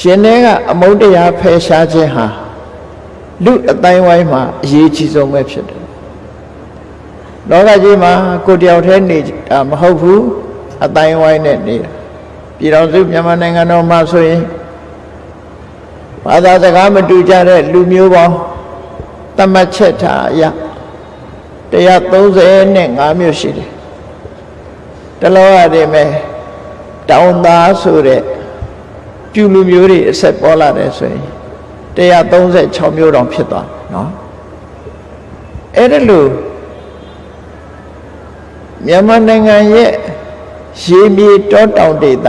ရှင်ထဲကအမုန်းတရားဖယ်ရှားခြင်းဟာလူအတိုင်းဝိုင်းမှာအရေးကြီးဆုံးပဲဖြစ်တယ်လောကကြီးမှာကိုယ်တယောက်တည်းနေတာမဟုတ်ဘူးအတိုင်းဝိုင်းနဲ့နေတာပြည်တော်စုမြန်မာနိုင်ငံတော်မှာဆိုရင်ဘာသာစကားမတူကြတဲ့လူမျိုးပေါင်းတတ်မှတ်ချက်ထားအရ130နဲ့5မျိုးရှိတယ်တလောရတယ်မဲ့တောင်သားဆိုတဲ့ ပြူလူမျိုးတွေအဆက်ပေါ်လာတယ်ဆိုရင်136မျိုးတောင်ဖြစ်သွားเนาะအဲ့ဒါလို့မြန်မာနိုင်ငံရဲ့ရေမြေတောတောင်ဒေသ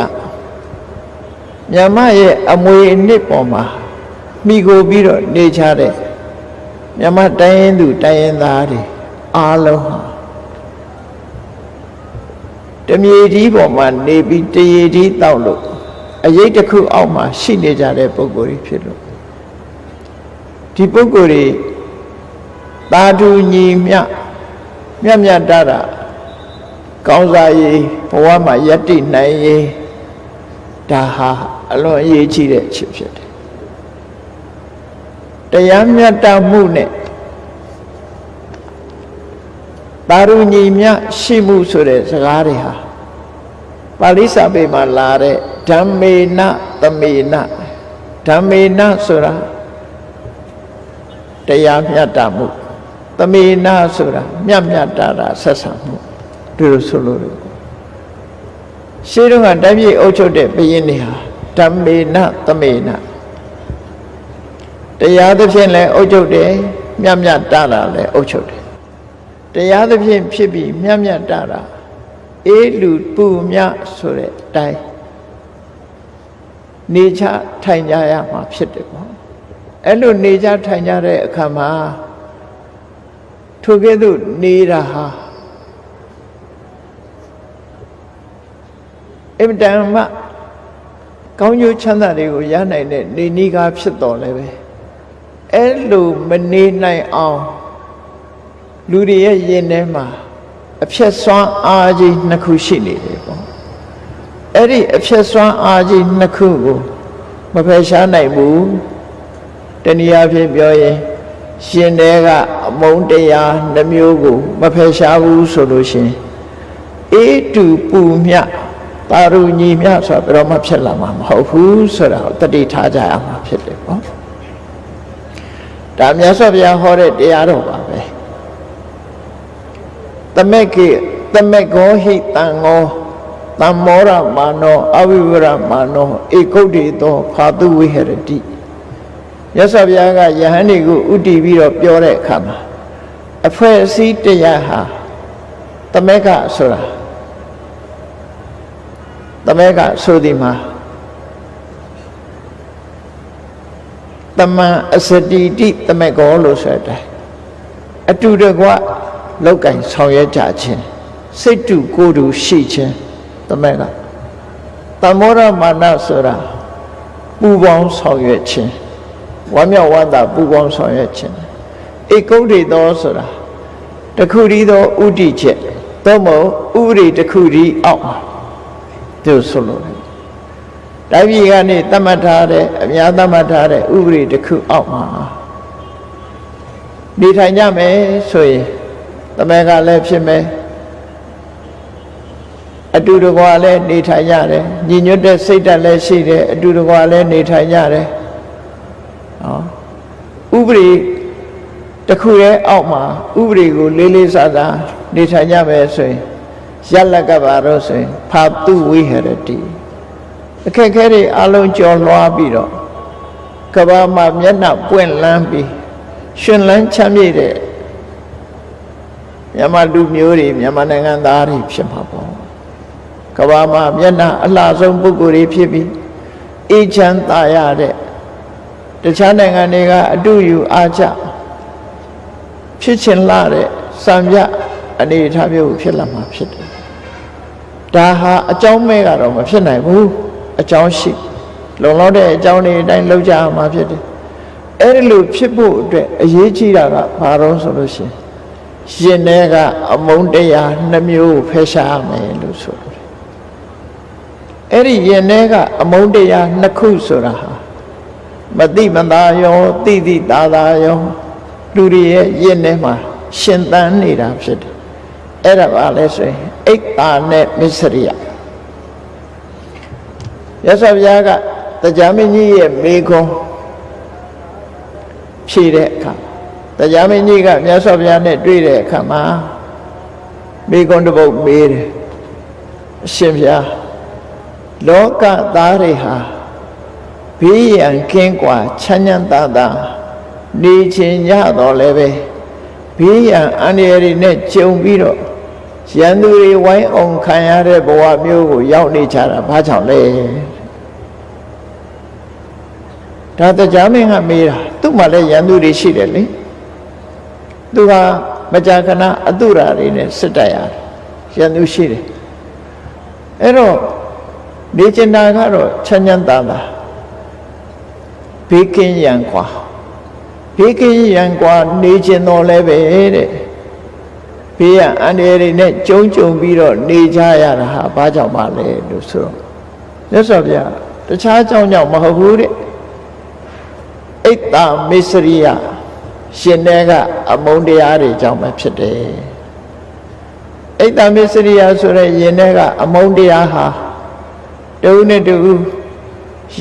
မြန်မာရဲ့အမွေအနှစ်ပေါ်မှာမိကိုပြီးတော့နေချတဲ့မြန်မာတိုင်းရင်းသူတိုင်းရင်းသားတွေအားလုံးဟာတမြေကြီးပေါ်မှာနေပြီးတရေကြီးတောက်လို့ အရေးတစ်ခုအောက်မှာရှိနေကြတဲ့ပုံကိုယ်ကြီးဖြစ်လို့ဒီပုံကိုယ်ကြီးသာဓုညီမြမြတ်မြတ်တတာကောင်းစားရေးဘဝမှာယက်တိနိုင်ရေးဒါဟာအလွန်အရေးကြီးတဲ့အချက်ဖြစ်တယ်တရားမြတ်တမှုနဲ့ပါရူညီမြရှိမှုဆိုတဲ့စကားတွေဟာပါဠိစာပေမှာလာတဲ့ ဓမ္မေနသမေနဓမ္မေနဆိုတာတရားမြတ်တာမှုသမေနဆိုတာမြတ်မြတ်တာတာဆက်ဆံမှုဒီလိုဆိုလို့ရှင်းတော့ကတပြည့်အုပ်ချုပ်တဲ့ဘုရင်တွေဟာဓမ္မေနသမေနတရားသဖြင့်လည်းအုပ်ချုပ်တယ်မြတ်မြတ်တာတာလည်းအုပ်ချုပ်တယ်တရားသဖြင့်ဖြစ်ပြီးမြတ်မြတ်တာတာအေးလူပူမြဆိုတဲ့အတိုင်း နေချထိုင်ကြရမှာဖြစ်တယ်ပေါ့အဲ့လိုနေချထိုင်ကြတဲ့အခါမှာထိုကဲ့သို့နေတာဟာအင်တန်မှကောင်းကျိုးချမ်းသာတွေကိုရနိုင်တဲ့နေနီးကားဖြစ်တော်လည်းပဲအဲ့လိုမနေနိုင်အောင်လူတွေရဲ့ရင်ထဲမှာအဖြက်ဆွမ်းအားကြီးနှစ်ခုရှိနေတယ်ပေါ့ အဲ့ဒီအဖြက်ဆွမ်းအားကြီးနှစ်ခုကိုမဖယ်ရှားနိုင်ဘူးတနည်းအားဖြင့်ပြောရင်ရှင်တဲကအမုန်းတရားနှမျိုးကိုမဖယ်ရှားဘူးဆိုလို့ရှင်အေးတူပူမြပါရူညီမြဆိုတော့မှဖြစ်လာမှာမဟုတ်ဘူးဆိုတာကိုတတိထားကြရမှာဖြစ်တယ်ပေါ့ဒါမြတ်စွာဘုရားဟောတဲ့တရားတော်ပါပဲသမက်ကိသမက်ကောဟိတံငော တမ္မောရမာနောအဝိဝရမာနောဧကုတ်တေသောဖာတုဝိဟရတိရသော်ဘုရားကယဟန်တွေကိုဥတည်ပြီးတော့ပြောတဲ့အခါမှာအဖွဲအစည်းတရားဟာသမက်ကဆိုတာသမက်ကဆိုဒီမှာတမန်အစတိတိသမက်ကောလို့ဆိုတဲ့အတူတကွလောက်ကင်ဆောင်ရွက်ကြခြင်းစိတ်တူကိုယ်တူရှိခြင်း တမက်ကတမောရမာနဆိုတာပူပေါင်းဆောင်ရွက်ခြင်းဝမ်းမြောက်ဝမ်းသာပူပေါင်းဆောင်ရွက်ခြင်းဧကုဋ္ဌိသောဆိုတာတခုတည်းသောဥဒိချက်သို့မဟုတ်ဥရိတခုတည်းအောက်မှာသူဆိုလို့တိုင်းပြည်ကနေတတ်မှတ်ထားတဲ့အများတတ်မှတ်ထားတဲ့ဥပဒေတစ်ခုအောက်မှာနေထိုင်ကြမယ်ဆိုရင်တမန်ကလည်းဖြစ်မယ် အတူတကွာလည်းနေထိုင်ကြတယ်ညီညွတ်တဲ့စိတ်ဓာတ်လည်းရှိတယ်အတူတကွာလည်းနေထိုင်ကြတယ်ဟောဥပဒေတစ်ခုရဲ့အောက်မှာဥပဒေကိုလေးလေးစားစားနေထိုင်ကြမယ်ဆိုရင်ရလကပါတော့ဆိုရင်ဖာတုဝိဟရတိအခက်ခဲတွေအလုံးကျော်လွှားပြီးတော့ကဘာမှာမျက်နှာပွင့်လန်းပြီးရှင်လန်းချမ်းမြေ့တဲ့မြန်မာလူမျိုးတွေမြန်မာနိုင်ငံသားတွေဖြစ်မှာပေါ့ ကဘာမှာမျက်နှာအလှဆုံးပုဂ္ဂိုလ်တွေဖြစ်ပြီးအေးချမ်းသာရတဲ့တခြားနိုင်ငံတွေကအတူယူအားချဖြစ်ချင်လာတဲ့စံပြအနေအထားမျိုးဖြစ်လာမှာဖြစ်တယ်ဒါဟာအကြောင်းမဲ့ကတော့မဖြစ်နိုင်ဘူးအကြောင်းရှိလုံလောက်တဲ့အကြောင်းတွေအတိုင်းလုပ်ကြရမှာဖြစ်တယ်အဲ့ဒီလိုဖြစ်ဖို့အတွက်အရေးကြီးတာကဘာလို့ဆိုလို့ရှိရင်ရှင်တဲ့ကအမုန်းတရားနှမျိုးဖယ်ရှားရမယ်လို့ဆိုတယ် အဲ့ဒီရင်ထဲကအမုန်းတရားနှစ်ခုဆိုတာဟာမတိမသာယောတိတိသာသာယောလူတွေရဲ့ယဉ်ထဲမှာရှင်သန်နေတာဖြစ်တယ်အဲ့ဒါပါလဲဆိုရင်အိတ်တာနဲ့မစ္စရိယရသော်ဘုရားကတရားမင်းကြီးရဲ့မိခွန်းဖြေတဲ့အခါတရားမင်းကြီးကမြတ်စွာဘုရားနဲ့တွေ့တဲ့အခါမှာမိခွန်းတစ်ပုဒ်မေးတယ်အရှင်ဘုရား လောကသားတွေဟာဘေးရန်ကင်းကွာချမ်းချမ်းသာသာနေခြင်းရတော့လည်းပဲဘေးရန်အန္တရာယ်တွေနဲ့ကြုံပြီးတော့ရန်သူတွေဝိုင်းအောင်ခံရတဲ့ဘဝမျိုးကိုရောက်နေကြတာဘာကြောင့်လဲဒါတရားမင်းကမေးတာသူ့မှာလည်းရန်သူတွေရှိတယ်လေသူကမကြာခဏအတုရာတွေနဲ့စစ်တိုက်ရတယ်ရန်သူရှိတယ်အဲ့တော့ နေကျင်တာကတော့ချမ်းချမ်းသာသာဘေးကင်းရန်กว่าဘေးကင်းရန်กว่าနေကျင်တော်လဲပဲတဲ့ဘေးရန်အန္တရာယ်တွေနဲ့ကြုံကြုံပြီးတော့နေကြရတာဟာဘာကြောင့်ပါလဲလို့ဆိုတော့မြတ်စွာဘုရားတခြားကြောင့်ကြောင့်မဟုတ်ဘူးတဲ့အိတ်တာမစ္စရိယရှင်တဲ့ကအမုန်းတရားတွေကြောင့်ပဲဖြစ်တယ်အိတ်တာမစ္စရိယဆိုတဲ့ယင်တဲ့ကအမုန်းတရားဟာ တူနဲ့တူ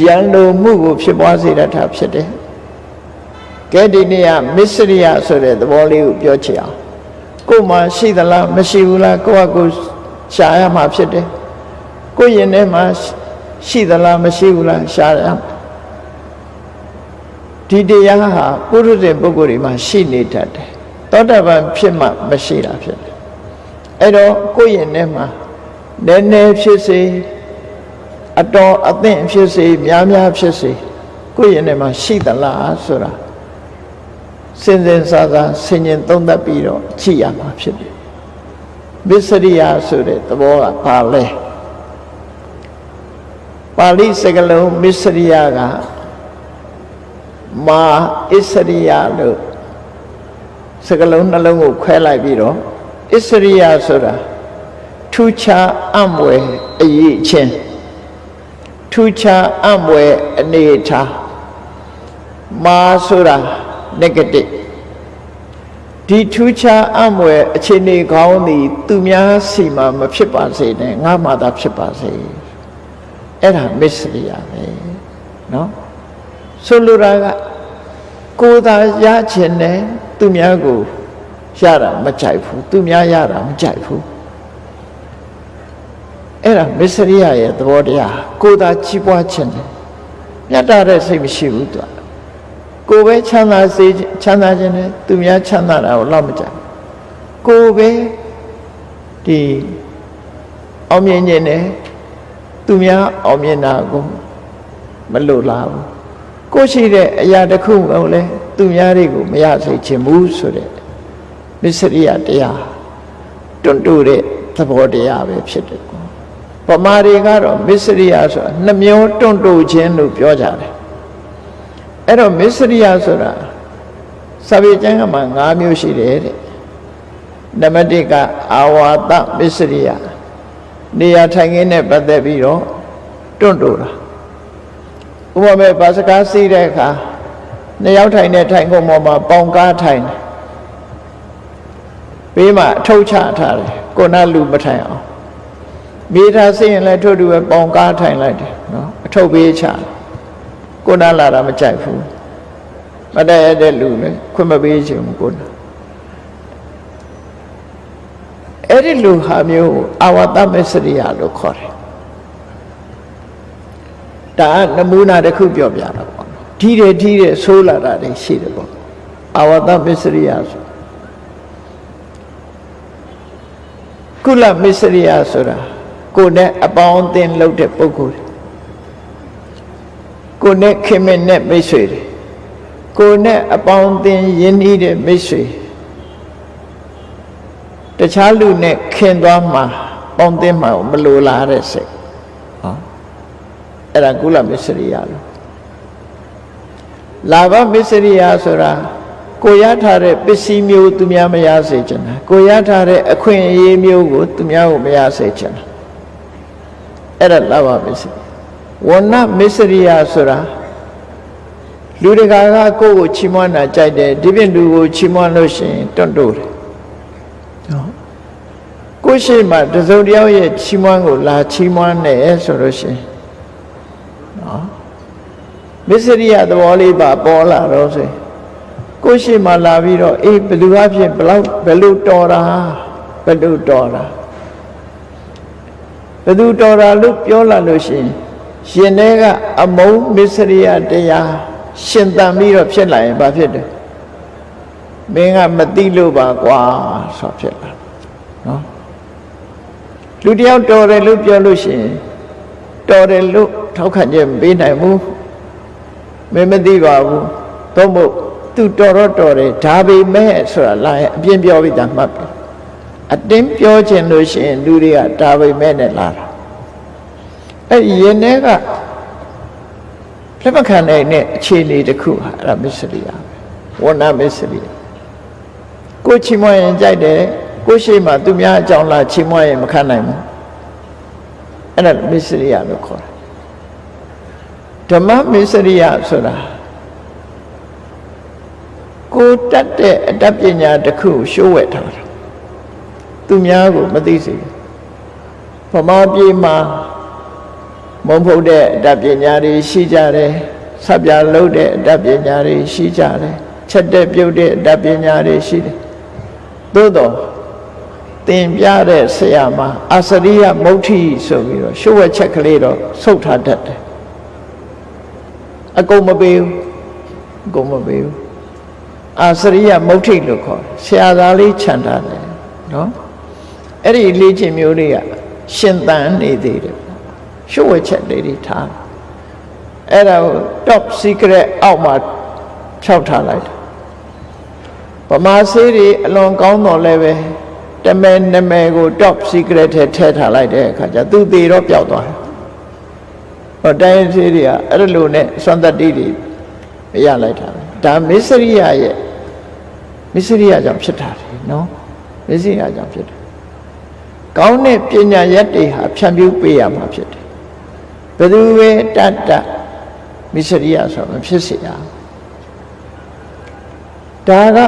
ရန်လိုမှုကိုဖြစ်ပွားစေတတ်တာဖြစ်တယ်ကဲဒီနေ့ကမစ္စရိယဆိုတဲ့သဘောလေးကိုပြောချင်အောင်ကိုယ်မှာရှိသလားမရှိဘူးလားကိုယ့်အကူရှားရမှာဖြစ်တယ်ကိုယ်ရင်ထဲမှာရှိသလားမရှိဘူးလားရှားရမှာဒီတရားဟာပုရုဇဉ်ပုဂ္ဂိုလ်တွေမှာရှိနေတတ်တယ်သောတာပန်ဖြစ်မှမရှိတာဖြစ်တယ်အဲ့တော့ကိုယ့်ရင်ထဲမှာနည်းနည်းဖြစ်စေ အတော်အသင့်ဖြစ်စေများများဖြစ်စေကိုယ့်ရင်ထဲမှာရှိသလားဆိုတာစင်စင်စားစားဆင်ញင်သုံးသပ်ပြီးတော့ကြည့်ရမှာဖြစ်တယ်မစ္စရိယဆိုတဲ့သဘောကဘာလဲပါဠိစကားလုံးမစ္စရိယကမာအစ္စရိယလို့စကလုံးနှလုံးကိုခွဲလိုက်ပြီးတော့အစ္စရိယဆိုတာထူးခြားအံ့မွယ်အရေးချင်း ထူးခြားအံ့မွယ်အနေထားမာဆိုတာ negative ဒီထူးခြားအံ့မွယ်အခြေအနေကောင်းသည်သူများစီမှာမဖြစ်ပါစေနဲ့ငါမှသာဖြစ်ပါစေအဲ့ဒါမစ္စရိယပဲเนาะဆိုလိုတာကကိုယ်သာရချင်တယ်သူများကိုရတာမကြိုက်ဘူးသူများရတာမကြိုက်ဘူး အဲ့ဒါမစ္စရိယရဲ့သဘောတရားကိုယ်သာကြီးပွားချင်တယ်မြတ်တာတဲ့စိတ်မရှိဘူးသူကိုယ်ပဲချမ်းသာစေချမ်းသာခြင်းနဲ့သူများချမ်းသာတာကိုလောက်မကြိုက်ကိုယ်ပဲဒီအောင်မြင်ခြင်းနဲ့သူများအောင်မြင်တာကိုမလိုလားဘူးကိုရှိတဲ့အရာတစ်ခုကိုလည်းသူများတွေကိုမရစေချင်ဘူးဆိုတဲ့မစ္စရိယတရားတွန့်တူတဲ့သဘောတရားပဲဖြစ်တယ် ကွာပမာတွေကတော့မစ္စရိယဆိုတာနှမျောတွန့်တူခြင်းလို့ပြောကြတယ်အဲ့တော့မစ္စရိယဆိုတာစာပေကျမ်းကမှ၅မျိုးရှိတယ်တဲ့နံပါတ်1ကအာဝါဒမစ္စရိယနေရာထိုင်ခင်းနဲ့ပတ်သက်ပြီးတော့တွန့်တူတာဥပမာဘာစကားစီးတဲ့အခါနှစ်ယောက်ထိုင်တဲ့ထိုင်ကုန်ပေါ်မှာပေါင်ကားထိုင်တယ်ဘေးမှာအထုတ်ချထားတယ်ကိုနာလူမထိုင်အောင် မိသားစီးရင်လည်းထို့တူပဲပေါင်ကားထိုင်လိုက်တယ်နော်အထုတ်ဘေးချကိုနာလာတာမကြိုက်ဘူးမတည့်ရတဲ့လူလည်းခွင့်မပေးချင်ဘူးကိုနာအဲ့ဒီလူဟာမျိုးအာဝတ္တမစ္စရိယလို့ခေါ်တယ်ဒါနမူနာတစ်ခုပြောပြတာပေါ့ထီးတယ်ထီးတယ်ဆိုးလာတာတွေရှိတယ်ပေါ့အာဝတ္တမစ္စရိယဆိုကုလမစ္စရိယဆိုတာ ကိုယ်နဲ့အပေါင်းအသင်းလုပ်တဲ့ပုဂ္ဂိုလ်ကိုယ်နဲ့ခင်မင်နဲ့မိတ်ဆွေတွေကိုယ်နဲ့အပေါင်းအသင်းယဉ်ဤတဲ့မိတ်ဆွေတခြားလူနဲ့ခင်သွားမှာပေါင်းသင်းမှာမလိုလားတဲ့စိတ်ဟောအဲ့ဒါကုလမစ္စရိယလို့လာဘမစ္စရိယဆိုတာကိုရထားတဲ့ပစ္စည်းမျိုးသူများမရစေချင်တာကိုရထားတဲ့အခွင့်အရေးမျိုးကိုသူများကိုမရစေချင်တာ အဲ့ဒါလာဘမစ္စရိယဝဏမစ္စရိယဆိုတာလူတကာကကိုယ့်ကိုချီးမွမ်းတာကြိုက်တယ်ဒီပြင်လူကိုချီးမွမ်းလို့ရှိရင်တွန့်တိုးတယ်နော်ကိုယ့်ရှိမှတစုံတစ်ယောက်ရဲ့ချီးမွမ်းကိုလာချီးမွမ်းတယ်ဆိုလို့ရှိရင်နော်မစ္စရိယသဘောလေးပါပေါ်လာတော့ဆိုရင်ကိုယ့်ရှိမှလာပြီးတော့အေးဘယ်သူအဖြစ်ဘလောက်ဘယ်လိုတော်တာဘယ်လိုတော်တာ ဘယ်သူတော်တာလို့ပြောလာလို့ရှိရင်ရှင်ထဲကအမုန်းမစ္စရိယတရားရှင်တန်ပြီးတော့ဖြစ်လာရင်ဘာဖြစ်တယ်မင်းကမသိလို့ပါကွာဆိုဖြစ်လာနော်လူတယောက်တော်တယ်လို့ပြောလို့ရှိရင်တော်တယ်လို့ထောက်ခံချက်မပေးနိုင်ဘူးမင်းမသိပါဘူးသို့မဟုတ်သူတော်တော့တော်တယ်ဒါပေမဲ့ဆိုတာလာရင်အပြင်းပြောပြီးသားမှတ်ပြီ အတင်းပြောခြင်းလို့ရှိရင်လူတွေကဒါပေမဲ့နဲ့လာတာအဲ့ဒီရင်ထဲကလက်မခံနိုင်တဲ့အခြေအနေတစ်ခုဟာအဲ့ဒါမစ္စရိယပဲဝဏမစ္စရိယကိုချီးမွမ်းရင်ကြိုက်တယ်ကိုရှိမှသူများအကြောင်းလာချီးမွမ်းရင်မခံနိုင်ဘူးအဲ့ဒါမစ္စရိယလို့ခေါ်တယ်ဓမ္မမစ္စရိယဆိုတာကိုတတ်တဲ့အတတ်ပညာတစ်ခုရှိုးဝဲထားတာ သူများကိုမသိစေဗမာပြည်မှာမုံဖုတ်တဲ့အတတ်ပညာတွေရှိကြတယ်ဆက်ပြလုံးတဲ့အတတ်ပညာတွေရှိကြတယ်ချက်တဲ့ပြုတ်တဲ့အတတ်ပညာတွေရှိတယ်သို့တော့သင်ပြတဲ့ဆရာမအာစရိယမုဋ္ဌိဆိုပြီးတော့ရှုပ်ဝက်ချက်ကလေးတော့ဆုတ်ထားတတ်တယ်အကုန်မပေးဘူးအကုန်မပေးဘူးအာစရိယမုဋ္ဌိလို့ခေါ်တယ်ဆရာသားလေးခြံထားတယ်နော် အဲ့ဒီလေ့ကျင့်မျိုးတွေကရှင်သန်နေသေးတယ်ရှုပ်ဝဲချက်လေးတွေထားအဲ့ဒါကို top secret အောက်မှာဖြောက်ထားလိုက်တယ်ဗမာဆေးတွေအလွန်ကောင်းတော်လည်းပဲတမဲနမဲကို top secret ထဲထည့်ထားလိုက်တဲ့အခါကျသူသေးတော့ပျောက်သွားတယ်ဟောတိုင်းဆေးတွေကအဲ့လိုနဲ့စွမ်းတတိတွေရလိုက်တာဒါမစ္စရိယရဲ့မစ္စရိယကြောင့်ဖြစ်တာလေနော်မစ္စရိယကြောင့်ဖြစ်တယ် ကောင်းတဲ့ပညာရက်တွေဟာဖြန့်ဖြူးပေးရမှာဖြစ်တယ်ဘယ်သူပဲတတ်တတ်မစ္စရိယဆိုမဖြစ်စေရဒါက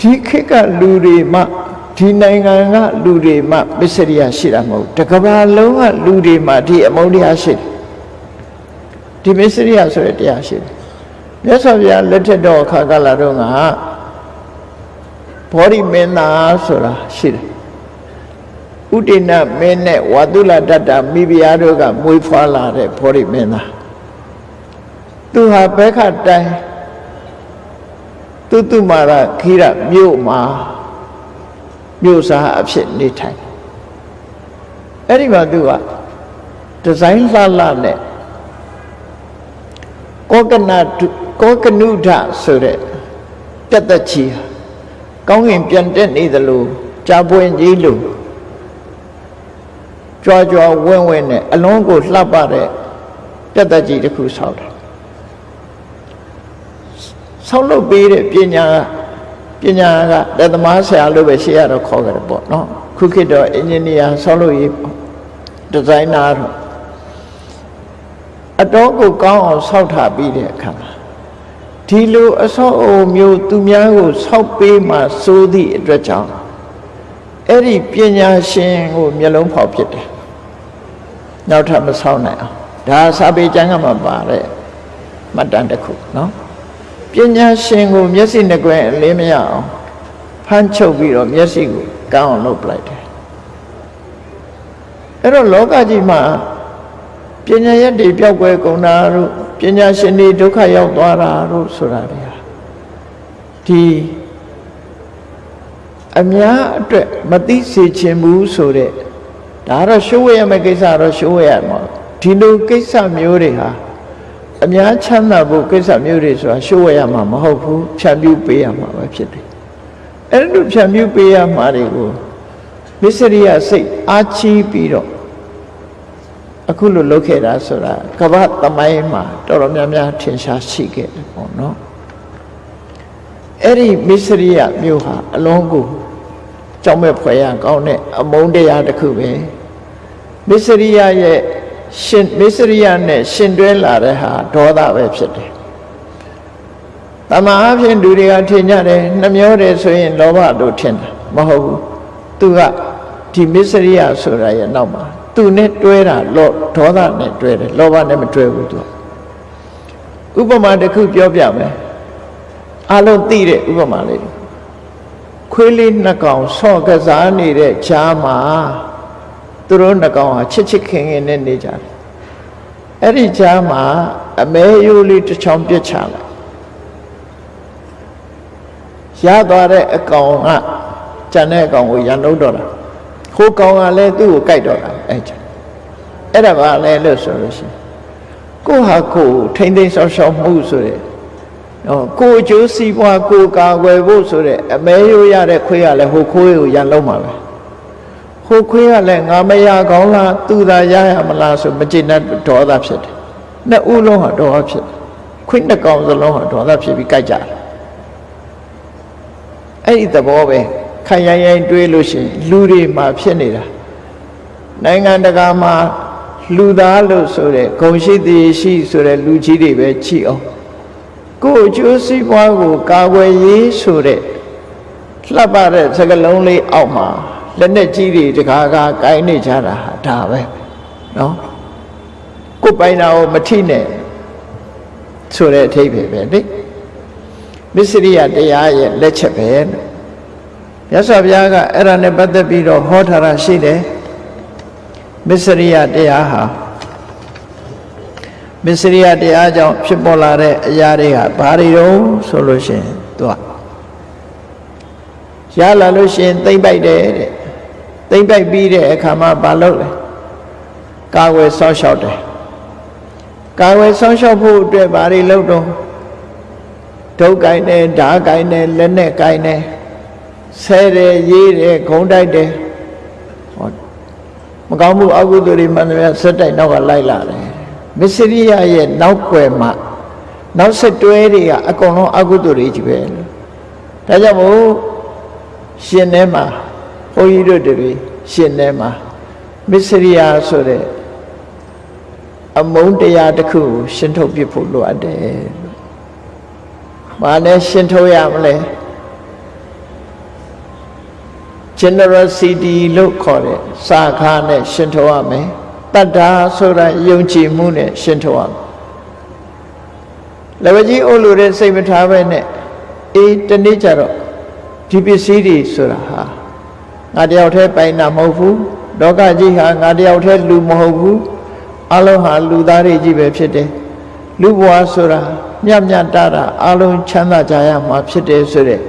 ဒီခေတ်ကလူတွေမှဒီနိုင်ငံကလူတွေမှမစ္စရိယရှိတာမဟုတ်တကဘာလုံးကလူတွေမှဒီအမုန်းတရားရှိတယ်ဒီမစ္စရိယဆိုတဲ့တရားရှိတယ်မြတ်စွာဘုရားလက်ထက်တော်အခါကလာတော့ကဘောဓိမင်းသားဆိုတာရှိတယ် ဥဒိဏမင်းနဲ့ဝါတုလတ္တမိဖုရားတို့ကမွေးဖွားလာတဲ့ဘောဓိမင်းသားသူဟာဘဲခတိုင်းသူတုမာရခိရမြို့မှာမြို့စားအဖြစ်နေထိုင်အဲ့ဒီမှာသူကဒီဇိုင်းလှလှနဲ့ကောကနာကောကနုဒဆိုတဲ့တက်သက်ချီဟာကောင်းကင်ပြန်တက်နေသလိုကြာပွင့်ကြီးလို ကြွားကြွားဝင်းဝင်းနဲ့အလုံးကိုလှပတဲ့တက်သက်ကြီးတစ်ခုဆောက်တယ်ဆောက်လုပ်ပေးတဲ့ပညာပညာကလက်သမားဆရာလို့ပဲရှေ့ရတော့ခေါ်ကြတယ်ပေါ့နော်ခုခေတ်တော့အင်ဂျင်နီယာဆောက်လုပ်ရေးဒီဇိုင်နာတော့အတော့ကိုကောင်းအောင်ဆောက်ထားပြီးတဲ့အခါမှာဒီလိုအဆောက်အုံမျိုးသူများကိုဆောက်ပေးမှစိုးသည့်အတွက်ကြောင့်အဲ့ဒီပညာရှင်ကိုမျက်လုံးဖောက်ဖြစ်တယ် နောက်ထပ်မဆောက်နိုင်အောင်ဒါစာပေကျမ်းကမှပါတဲ့မှတ်တမ်းတစ်ခုနော်ပညာရှင်ကိုမျက်စိနှကွယ်အလင်းမရအောင်ဖမ်းချုပ်ပြီးတော့မျက်စိကိုကောင်းအောင်လုပ်ပလိုက်တယ်အဲ့တော့လောကကြီးမှာပညာရက်တွေပျောက်ကွယ်ကုန်တာတို့ပညာရှင်တွေဒုက္ခရောက်သွားတာတို့ဆိုတာတွေဟာဒီအများအတွက်မသိစေချင်ဘူးဆိုတဲ့ ဒါတော့ရှိုးဝဲရမယ့်ကိစ္စတော့ရှိုးဝဲရမှာဒီလိုကိစ္စမျိုးတွေဟာအများချမ်းသာဖို့ကိစ္စမျိုးတွေဆိုတာရှိုးဝဲရမှာမဟုတ်ဘူးဖြတ်ပြူပေးရမှာပဲဖြစ်တယ်အဲ့လိုဖြတ်ပြူပေးရမှာတွေကိုမစ္စရိယစိတ်အားချီးပြီးတော့အခုလိုလုပ်ခဲ့တာဆိုတာကမ္ဘာသမိုင်းမှာတော်တော်များများထင်ရှားရှိခဲ့တယ်ပေါ့နော်အဲ့ဒီမစ္စရိယမျိုးဟာအလုံးကို ကြောက်မဲ့ဖွယ်ရကောင်းတဲ့အမုန်းတရားတစ်ခုပဲမစ္စရိယရဲ့ရှင်မစ္စရိယနဲ့ရှင်တွဲလာတဲ့ဟာဒေါသပဲဖြစ်တယ်တမန်အဖြစ်လူတွေကထင်ကြတယ်နှမျောတယ်ဆိုရင်လောဘလို့ထင်တာမဟုတ်ဘူးသူကဒီမစ္စရိယဆိုတာရဲ့နောက်မှာသူနဲ့တွဲတာလောဒေါသနဲ့တွဲတယ်လောဘနဲ့မတွဲဘူးသူကဥပမာတစ်ခုပြောပြမယ်အလုံးသိတဲ့ဥပမာလေး ခွေးလေးနှစ်ကောင်ဆော့ကစားနေတဲ့ဈာမှာသူတို့နှစ်ကောင်ဟာချစ်ချစ်ခင်ခင်နဲ့နေကြတယ်အဲ့ဒီဈာမှာအမဲရိုးလေးတစ်ချောင်းပြစ်ချလိုက်ရသွားတဲ့အကောင်ကကျန်တဲ့အကောင်ကိုရန်လို့တော့တာဟိုကောင်ကလည်းသူ့ကိုကြိုက်တော့တာအဲ့ကျအဲ့ဒါပါလဲလို့ဆိုလို့ရှိရင်ကိုဟာကိုထိမ့်သိမ်းဆောက်ရှောက်မှုဆိုတဲ့ဟော ကိုအကျိုးစီးပွားကိုကာကွယ်ဖို့ဆိုတဲ့အမဲရိုးရတဲ့ခွေးကလည်းဟိုခွေးကိုရန်လုံးမှာပဲဟိုခွေးကလည်းငါမရကောင်းလားသူသာရရမလားဆိုမကျေနပ်ဒေါသဖြစ်တယ်နှစ်ဦးလုံးဟာဒေါသဖြစ်တယ်ခွေးနှစ်ကောင်စလုံးဟာဒေါသဖြစ်ပြီးကြိုက်ကြတယ်အဲ့ဒီသဘောပဲခိုင်ရိုင်းရိုင်းတွေးလို့ရှိရင်လူတွေမှာဖြစ်နေတာနိုင်ငံတကာမှာလူသားလို့ဆိုတဲ့ဂုံရှိသည်ရှိဆိုတဲ့လူကြီးတွေပဲချီအောင် ကိုယ်အကျိုးစီးပွားကိုကာကွယ်ရေးဆိုတဲ့လှပတဲ့စကလုံးလေးအောက်မှာလက်နဲ့ကြီးတွေတကားကားကိုင်းနေကြတာဟာဒါပဲနော်ကိုယ်ပိုင်တာကိုမထိနဲ့ဆိုတဲ့အထိပ္ပယ်ပဲလေမစ္စရိယတရားရဲ့လက်ချက်ပဲလို့မြတ်စွာဘုရားကအဲ့ဒါနဲ့ပတ်သက်ပြီးတော့ဟောထားတာရှိတယ်မစ္စရိယတရားဟာ မစ္စရိယတရားကြောင့်ဖြစ်ပေါ်လာတဲ့အရာတွေကဘာတွေတုံးဆိုလို့ရှိရင်သူကရလာလို့ရှိရင်သိမ့်ပိုက်တယ်တဲ့သိမ့်ပိုက်ပြီးတဲ့အခါမှာဘာလုပ်လဲကာဝယ်ဆောင်းလျှောက်တယ်ကာဝယ်ဆောင်းလျှောက်ဖို့အတွက်ဘာတွေလုပ်တော့ဒုတ်ကိုင်းတယ်ဓာကိုင်းတယ်လက်နဲ့ကိုင်းတယ်ဆဲတယ်ရေးတယ်ဂုံတိုက်တယ်ဟောမကောင်းမှုအကုသိုလ်တွေမှန်တယ်ဆက်တိုက်နောက်ကလိုက်လာတယ် မစ္စရိယရဲ့နောက်ွယ်မှာနောက်ဆက်တွဲတွေကအကုန်လုံးအကုသိုလ်တွေကြီးပဲဒါကြောင့်မို့ရှင်ထဲမှာဘုန်းကြီးတို့တွေရှင်ထဲမှာမစ္စရိယဆိုတဲ့အမုန်းတရားတစ်ခုကိုရှင်းထုတ်ပြဖို့လိုအပ်တယ်။ဘာနဲ့ရှင်းထုတ်ရမလဲ generosity လို့ခေါ်တဲ့စာခါနဲ့ရှင်းထုတ်ရမယ်။ တတ္တာဆိုတာယုံကြည်မှုနဲ့ရှင်းထုတ်ရမယ်။လက်ဝကြီးအိုးလို့တဲ့စိတ်မထားပဲနဲ့အေးတနေ့ကျတော့ဒီပစ္စည်းတွေဆိုတာဟာငါတယောက်တည်းပိုင်တာမဟုတ်ဘူး။လောကကြီးဟာငါတယောက်တည်းလူမဟုတ်ဘူး။အလုံးဟာလူသားတွေကြီးပဲဖြစ်တယ်။လူဘဝဆိုတာမြတ်မြတ်တာတာအလုံးချမ်းသာကြရမှာဖြစ်တယ်ဆိုတဲ့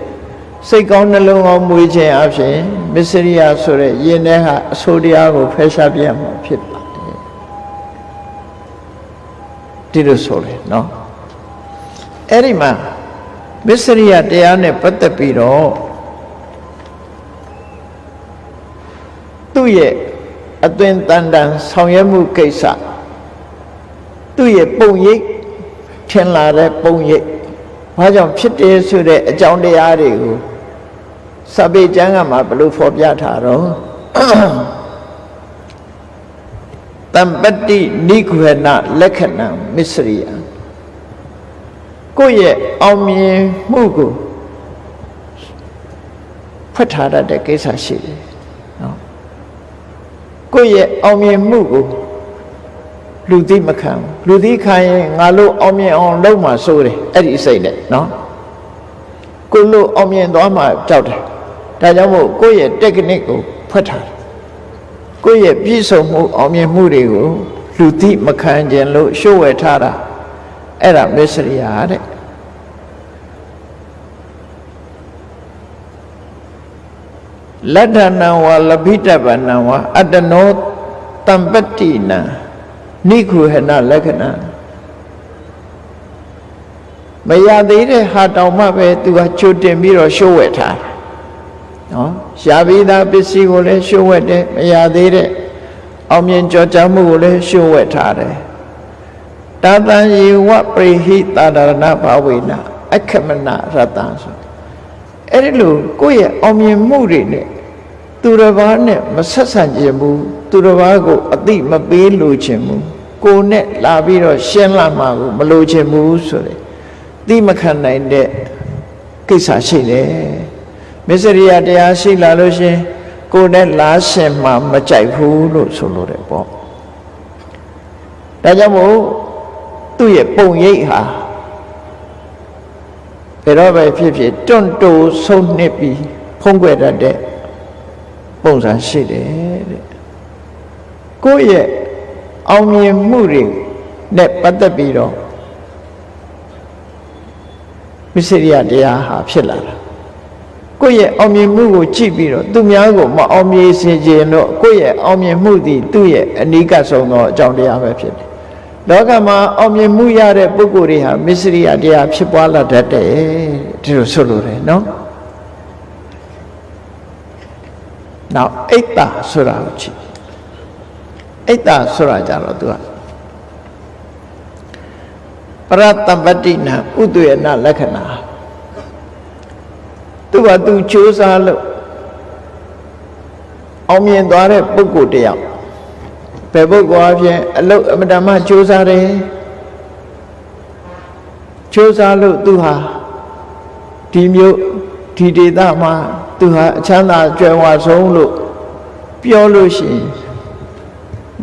စိတ်ကောင်းနှလုံးကောင်းမွေးခြင်းအပြင်မစ္စရိယဆိုတဲ့ယင်ထဲဟာအဆိုးတရားကိုဖယ်ရှားပြမှာဖြစ်ပါတယ် ဒီလိုဆိုလေနော်အဲ့ဒီမှာမစ္စရိယတရားနဲ့ပတ်သက်ပြီးတော့သူ့ရဲ့အသွင်တန်တန်ဆောင်ရွက်မှုကိစ္စသူ့ရဲ့ပုံရိပ်ထင်လာတဲ့ပုံရိပ်ဘာကြောင့်ဖြစ်တယ်ဆိုတဲ့အကြောင်းတရားတွေကိုစပေကျမ်းကမှာဘလို့ဖော်ပြထားတော့ တမ္ပတ္တိနိဂဝေနလက္ခဏာမစ္စရိယကိုယ့်ရဲ့အောင်မြင်မှုကိုဖွက်ထားတတ်တဲ့ကိစ္စရှိတယ်နော်ကိုယ့်ရဲ့အောင်မြင်မှုကိုလူသိမခံလူသိခံရင်ငါလို့အောင်မြင်အောင်လုပ်မှစိုးတယ်အဲ့ဒီစိတ်နဲ့နော်ကိုလို့အောင်မြင်သွားမှကြောက်တယ်ဒါကြောင့်မို့ကိုယ့်ရဲ့ technique ကိုဖွက်ထားတယ် ကိုယ့်ရဲ့ပြည့်စုံမှုအောင်မြင်မှုတွေကိုလူသိမခံခြင်းလို့ရှုပ်ဝဲထားတာအဲ့ဒါမစ္စရိယာတဲ့လတ္ထဏံဝါလဘိတပနံဝါအတ္တနောတမ္ပတ္တိနံနိခုဟနလက္ခဏာမရသေးတဲ့ဟာတောင်မှပဲသူကချိုတင်ပြီးတော့ရှိုးဝဲထား နော်ရှားပြီးသားပစ္စည်းကိုလည်းရှိုးဝဲတယ်မရသေးတဲ့အောင်မြင်ကြော်ကြားမှုကိုလည်းရှိုးဝဲထားတယ်တာတံယေဝပရိဟိတာဒရဏဘာဝေနအခမနရတံဆိုအဲ့ဒီလိုကိုယ့်ရဲ့အောင်မြင်မှုတွေနဲ့သူတစ်ပါးနဲ့မဆက်ဆံခြင်းဘူးသူတစ်ပါးကိုအတိမပေးလို့ခြင်းဘူးကိုနဲ့လာပြီးတော့ရှင်းလာမှာကိုမလို့ခြင်းဘူးဆိုတဲ့သိမခံနိုင်တဲ့ကိစ္စရှိတယ် မစ္စရိယတရားရှိလာလို့ရှရင်ကိုယ်နဲ့လားရှင်မှမကြိုက်ဘူးလို့ဆိုလို့တယ်ပေါ့ဒါကြောင့်မို့သူ့ရဲ့ပုံရိပ်ဟာဘယ်တော့ပဲဖြစ်ဖြစ်တွန့်တိုဆုံးနှစ်ပြီးဖုံးကွယ်တတ်တဲ့ပုံစံရှိတယ်တဲ့ကိုယ့်ရဲ့အောင်မြင်မှုတွေနဲ့ပတ်သက်ပြီးတော့မစ္စရိယတရားဟာဖြစ်လာတာ ကိုယ့်ရဲ့အောင်မြင်မှုကိုကြည့်ပြီးတော့သူများကိုမအောင်မြင်စေခြင်းတော့ကိုယ့်ရဲ့အောင်မြင်မှုသည်သူ့ရဲ့အနိကဆုံးသောအကြောင်းတရားပဲဖြစ်တယ်လောကမှာအောင်မြင်မှုရတဲ့ပုဂ္ဂိုလ်တွေဟာမစ္စရိယတရားဖြစ်ပွားလာတတ်တယ်ဒီလိုဆိုလိုတယ်နော်နောက်အိတ်တာဆိုတာကိုကြည့်အိတ်တာဆိုတာကြတော့သူကပရတပတ္တိနာဥဒယနာလက္ခဏာ သူကသူစူးစားလို့အောင်မြင်သွားတဲ့ပုဂ္ဂိုလ်တယောက်ဘယ်ပုဂ္ဂိုလ်အဖြစ်အလုတ်အမတမစူးစားတယ်စူးစားလို့သူဟာဒီမျိုးဒီဒေသမှာသူဟာအချမ်းသာကြွယ်ဝဆုံးလို့ပြောလို့ရှိရင်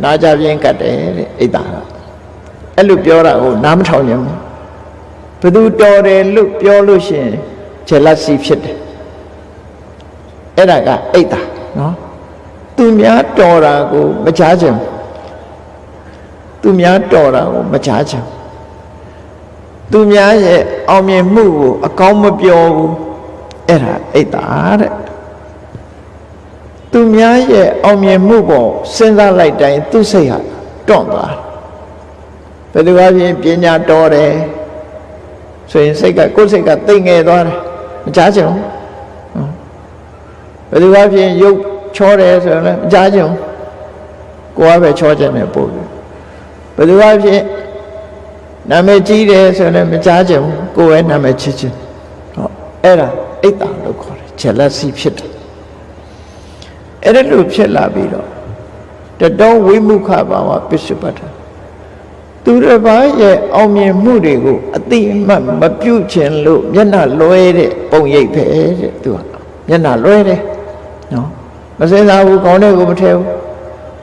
နာကြပြင်းကတ်တယ်တဲ့အိတ်တာကအဲ့လိုပြောတာကိုနားမထောင်ကြဘူးဘသူတော်တယ်လို့ပြောလို့ရှိရင် ဂျယ်လစီဖြစ်တယ်အဲ့ဒါကအိတ်တာနော်သူများတော်တာကိုမချားချင်သူများတော်တာကိုမချားချင်သူများရဲ့အောင်မြင်မှုကိုအကောင်းမပြောဘူးအဲ့ဒါအိတ်တာတဲ့သူများရဲ့အောင်မြင်မှုပေါ်စဉ်းစားလိုက်တိုင်းသူ့စိတ်ဟာတွန့်သွားဘယ်သူကပြင်ပညာတော်တယ်ဆိုရင်စိတ်ကကိုယ်စိတ်ကတိတ်ငယ်သွားတယ် မကြားချင်ဘူးဘယ်သူကပြင်ရုပ်ချောတယ်ဆိုရင်လည်းမကြားချင်ဘူးကိုယ်ကပဲချောချင်တယ်ပို့ပြီးဘယ်သူကပြင်နာမည်ကြီးတယ်ဆိုရင်လည်းမကြားချင်ဘူးကိုယ်ပဲနာမည်ချစ်ချင်ဟောအဲ့ဒါအိတ်တာလို့ခေါ်တယ် jealousy ဖြစ်တယ်အဲ့ဒါလို့ဖြစ်လာပြီးတော့တတောဝိမုခဘာဝပစ္စုပ္ပတ္ထ သူတစ်ပါးရဲ့အောင်မြင်မှုတွေကိုအတိအမှတ်မပြုတ်ခြင်းလို့မျက်နှာလွဲတဲ့ပုံရိပ်ပဲတဲ့သူကမျက်နှာလွဲတယ်နော်မစင်စားဘူးခေါင်းထဲကိုမထဲဘူး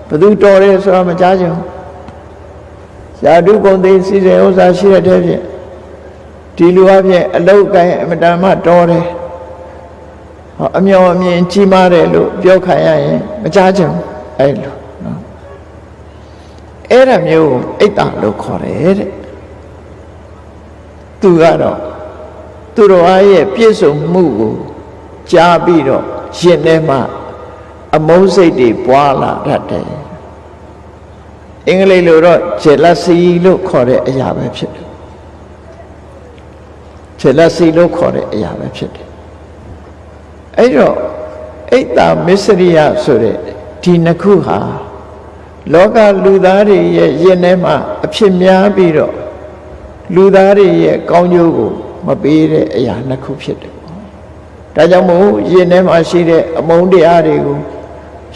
ဘသူတော်တယ်ဆိုတာမကြားချင်ဘူးယာတုကုန်သိစီစဉ်ဥစ္စာရှိတဲ့တည်းဖြင့်ဒီလူအဖြစ်အလုတ်ကိုင်းအမတန်မှတော်တယ်ဟောအမျော်အမြင်ကြီးမားတယ်လို့ပြောခံရရင်မကြားချင်ဘူးအဲ့လိုနော် အဲ့ဒါမျိုးအိတ်တာလို့ခေါ်တယ်တဲ့သူကတော့သူတော်အားရဲ့ပြည့်စုံမှုကိုကြားပြီးတော့ရှင်ထဲမှာအမုန်းစိတ်တွေပွားလာတတ်တယ်အင်္ဂလိပ်လိုတော့ jealousy လို့ခေါ်တဲ့အရာပဲဖြစ်တယ် jealousy လို့ခေါ်တဲ့အရာပဲဖြစ်တယ်အဲ့တော့အိတ်တာမစ္စရိယဆိုတဲ့ဒီနှစ်ခုဟာ လောကလူသားတွေရဲ့ယင်ထဲမှာအဖြစ်များပြီးတော့လူသားတွေရဲ့ကောင်းကျိုးကို မပေးတဲ့အရာနှစ်ခုဖြစ်တယ်ပေါ့ဒါကြောင့်မို့ယင်ထဲမှာရှိတဲ့အမုန်းတရားတွေကို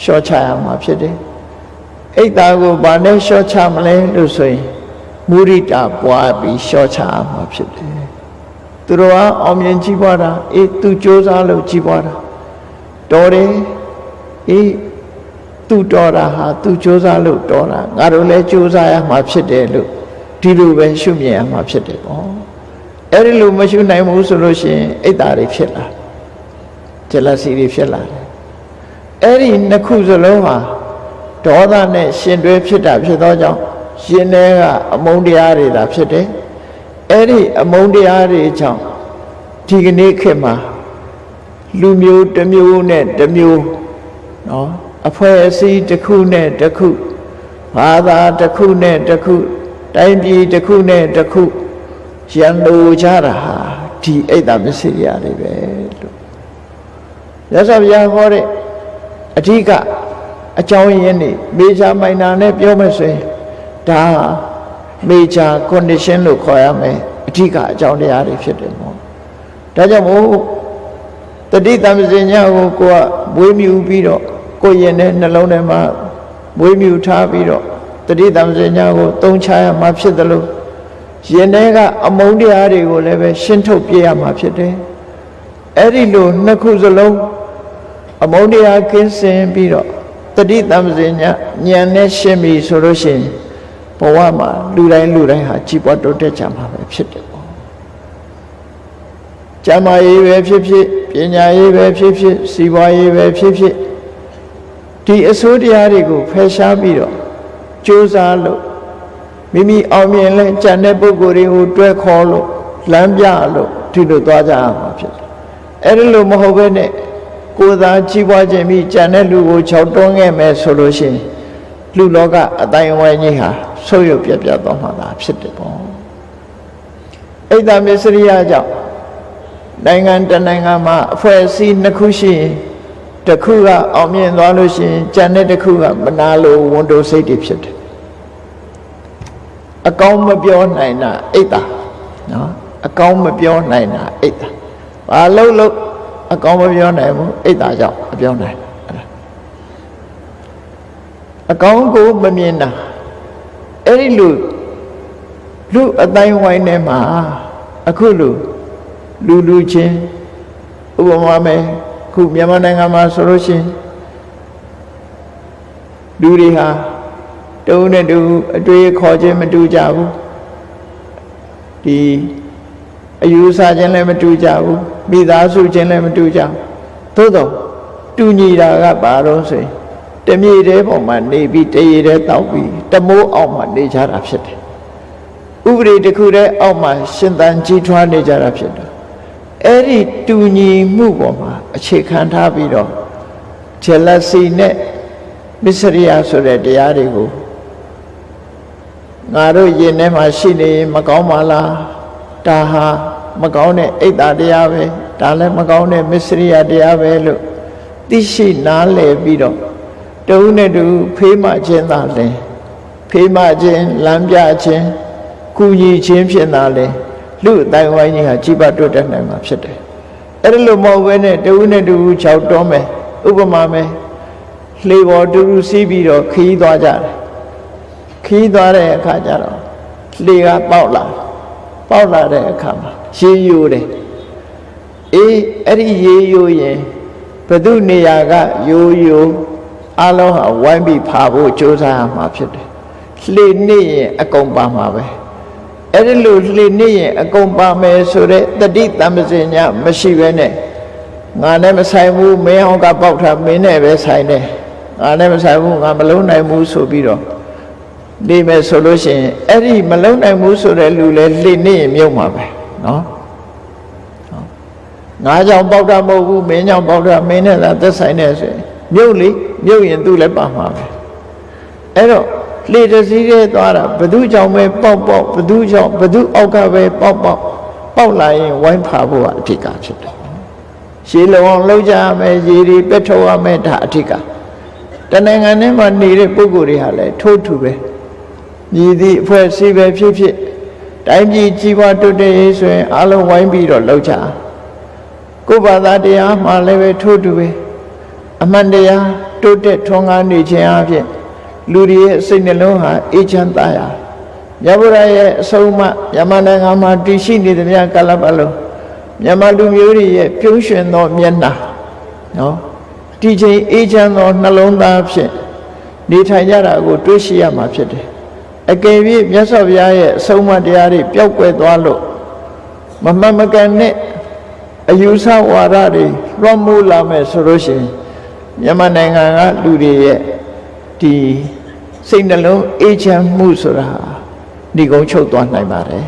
လျှော့ချရမှာဖြစ်တယ်အိတ်တာကိုဘာနဲ့လျှော့ချမလဲလို့ဆိုရင်မုရိတာပွားပြီးလျှော့ချရမှာဖြစ်တယ်သူတော်ကအောင်မြင်ကြည့်ပွားတာအေးသူစ조사လို့ကြည့်ပွားတာတော်တယ်အေး သူတော်တာဟာသူစ조사လို့တော်တာငါတို့လည်းစ조사ရမှာဖြစ်တယ်လို့ဒီလိုပဲရှုမြင်ရမှာဖြစ်တယ်ပေါ့အဲ့ဒီလိုမရှုနိုင်ဘူးဆိုလို့ရှိရင်အိတ်တာတွေဖြစ်လာဂျလစီတွေဖြစ်လာတယ်အဲ့ဒီနှစ်ခုစလုံးဟာဒေါသနဲ့ရှင်တွဲဖြစ်တာဖြစ်သောကြောင့်ရှင်ထဲကအမုန်းတရားတွေသာဖြစ်တယ်အဲ့ဒီအမုန်းတရားတွေကြောင့်ဒီကနေ့ခေတ်မှာလူမျိုးတစ်မျိုးနဲ့တစ်မျိုးနော် အဖွဲ့အစည်းတစ်ခုနဲ့တစ်ခုဘာသာတစ်ခုနဲ့တစ်ခုတိုင်းပြည်တစ်ခုနဲ့တစ်ခုရန်လိုကြတာဟာဒီအိတ်တာမစ္စရိယတွေပဲလို့ရသော်ဘုရားဟောတဲ့အဓိကအကြောင်းရင်းနေမေဂျာမိုင်နာနဲ့ပြောမယ်ဆိုရင်ဒါ major condition လို့ခေါ်ရမယ်အဓိကအကြောင်းတရားတွေဖြစ်တယ်ပေါ့ဒါကြောင့်မို့တတိတမစင်ညာကိုကိုကမွေးမြူပြီးတော့ ကိုရင်တဲ့နှလုံးထဲမှာမွေးမြူထားပြီးတော့တတိတမစင်ညာကိုသုံးချရမှာဖြစ်တယ်လို့ရင်ထဲကအမုန်းတရားတွေကိုလည်းပဲရှင်းထုတ်ပြရမှာဖြစ်တယ်အဲ့ဒီလိုနှစ်ခုစလုံးအမုန်းတရားကင်းစင်ပြီးတော့တတိတမ္ပဇင်ညာဉာဏ်နဲ့ရှင်းပြီဆိုလို့ရှိရင်ဘဝမှာလူတိုင်းလူတိုင်းဟာကြီးပွားတိုးတက်ကြမှာပဲဖြစ်တယ်ပေါ့ကျမ်းမာရေးပဲဖြစ်ဖြစ်ပညာရေးပဲဖြစ်ဖြစ်စီးပွားရေးပဲဖြစ်ဖြစ် ဒီအစိုးတရားတွေကိုဖယ်ရှားပြီးတော့ကြိုးစားလို့မိမိအောင်မြင်လဲကြံတဲ့ပုဂ္ဂိုလ်တွေကိုတွဲခေါ်လို့လမ်းပြလို့ဒီလိုသွားကြရမှာဖြစ်တယ်အဲ့ဒီလိုမဟုတ်ဘဲနဲ့ကိုယ်သာကြီးပွားခြင်းပြီးကြံတဲ့လူကိုခြောက်တွန်းခဲ့မယ်ဆိုလို့ရှိရင်လူလောကအတိုင်းအဝိုင်းကြီးဟာဆုပ်ယုပ်ပြတ်ပြတ်သွားမှာသာဖြစ်တယ်ပေါ့အိတ်တမစ္စရိယကြောင့်နိုင်ငံတနိုင်ငံမှာအဖွဲ့အစည်းနှစ်ခုရှိရင် တစ်ခုကအောင်မြင်သွားလို့ရှိရင်ကြံတဲ့တစ်ခုကမနာလိုဝန်တိုစိတ်တွေဖြစ်တယ်အကောင်းမပြောနိုင်တာအိတ်တာနော်အကောင်းမပြောနိုင်တာအိတ်တာဘာလို့လို့အကောင်းမပြောနိုင်ဘူးအိတ်တာကြောင့်အပြောနိုင်အဲ့ဒါအကောင်းကိုမမြင်တာအဲ့ဒီလူလူအတိုင်းဝိုင်းထဲမှာအခုလူလူလူချင်းဥပမာမယ် ခုမြန်မာနိုင်ငံမှာဆိုလို့ရှိရင်လူတွေဟာတုံးနဲ့တူအတွေ့ခေါ်ခြင်းမတူကြဘူးဒီအယူဆခြင်းလည်းမတူကြဘူးမိသားစုခြင်းလည်းမတူကြဘူးသို့တော့တူညီတာကဘာတော့ဆိုရင်တမြေတဲပေါ်မှာနေပြီးတရေတဲတောက်ပြီးတမိုးအောက်မှာနေကြတာဖြစ်တယ်ဥပဒေတစ်ခုတည်းအောက်မှာရှင်သန်ကြီးထွားနေကြတာဖြစ်တယ်အဲ့ဒီတူညီမှုပေါ်မှာ အခြေခံထားပြီးတော့ jealousy နဲ့မစ္စရိယဆိုတဲ့တရားတွေကိုငါတို့ယင်ထဲမှာရှိနေရင်မကောင်းပါလားဒါဟာမကောင်းတဲ့အိတ်တာတရားပဲဒါလည်းမကောင်းတဲ့မစ္စရိယတရားပဲလို့သိရှိနားလည်ပြီးတော့တုံးနဲ့တူဖေးမှခြင်းသာလဲဖေးမှခြင်းလမ်းပြခြင်းကုညီခြင်းဖြစ်တာလဲလူအတိုင်းဝိုင်းကြီးဟာကြီးပါတွတ်တက်နိုင်မှာဖြစ်တယ် အဲ့ဒါလို့မဟုတ်ဘဲနဲ့တဦးနဲ့တူ၆တွန်းမယ်ဥပမာမယ်လှေပေါ်တူတူစီးပြီးတော့ခီးသွားကြတယ်ခီးသွားတဲ့အခါကျတော့လှေကပေါက်လာပေါက်လာတဲ့အခါမှာရေယိုတယ်အေးအဲ့ဒီရေယိုရင်ဘု து နေရာကယိုယိုအလုံးဟာဝိုင်းပြီးဖာဖို့ကြိုးစားရမှာဖြစ်တယ်လှေနေရင်အကုန်ပါမှာပဲ အဲ့ဒီလိုလှေနေရင်အကုန်ပါမယ်ဆိုတဲ့တတိတမ္ပစင်ညာမရှိဘဲနဲ့ငါနဲ့မဆိုင်ဘူးမင်းအောင်ကပေါက်ထားမင်းနဲ့ပဲဆိုင်တယ်ငါနဲ့မဆိုင်ဘူးငါမလုံးနိုင်ဘူးဆိုပြီးတော့နေမယ်ဆိုလို့ရှိရင်အဲ့ဒီမလုံးနိုင်ဘူးဆိုတဲ့လူလဲလှေနေရင်မြုပ်မှာပဲနော်ငါကြောင့်ပေါက်တာမဟုတ်ဘူးမင်းကြောင့်ပေါက်တာမင်းနဲ့သာသက်ဆိုင်နေဆိုရင်မြုပ်လေမြုပ်ရင်သူ့လည်းပါမှာပဲအဲ့တော့ လေတစည်းရဲ့သွားတာဘသူကြောင့်ပဲပေါက်ပေါက်ဘသူကြောင့်ဘသူအောက်ကပဲပေါက်ပေါက်ပေါက်လာရင်ဝိုင်းဖာဖို့ကအထစ်ကဖြစ်တယ်ရှည်လုံအောင်လှုပ်ကြရမယ်ရေတွေပက်ထုတ်ရမယ်ဒါအထစ်ကတနိုင်ငံထဲမှာနေတဲ့ပုဂ္ဂိုလ်တွေဟာလည်းထိုးထူပဲမြည်သည့်အဖွဲ့အစည်းပဲဖြစ်ဖြစ်တိုင်းပြည်ကြီးပွားတိုးတက်ရေးဆိုရင်အလုံးဝိုင်းပြီးတော့လှုပ်ကြကိုယ်ဘာသာတရားမှလည်းပဲထိုးထူပဲအမှန်တရားတိုးတက်ထွန်းကားနေခြင်းအပြင် လူတွေရဲ့စိတ်နှလုံးဟာအေးချမ်းသာရမြတ်ဗုဒ္ဓရဲ့အဆုံးအမမြန်မာနိုင်ငံမှာတည်ရှိနေသမျှကာလပတ်လုံးမြန်မာလူမျိုးတွေရဲ့ပြုံးရွှင်သောမျက်နှာနော်ဒီချိန်အေးချမ်းသောနှလုံးသားဖြင့်နေထိုင်ကြတာကိုတွေးရှိရမှာဖြစ်တယ်အကယ်၍မြတ်စွာဘုရားရဲ့အဆုံးအမတရားတွေပျောက်ကွယ်သွားလို့မမှန်မကန်နဲ့အယူဆဝါဒတွေလွှမ်းမိုးလာမယ်ဆိုလို့ရှိရင်မြန်မာနိုင်ငံကလူတွေရဲ့ ဒီစိတ်နှလုံးအေးချမ်းမှုဆိုတာဒီကုန်းချုပ်သွားနိုင်ပါတယ်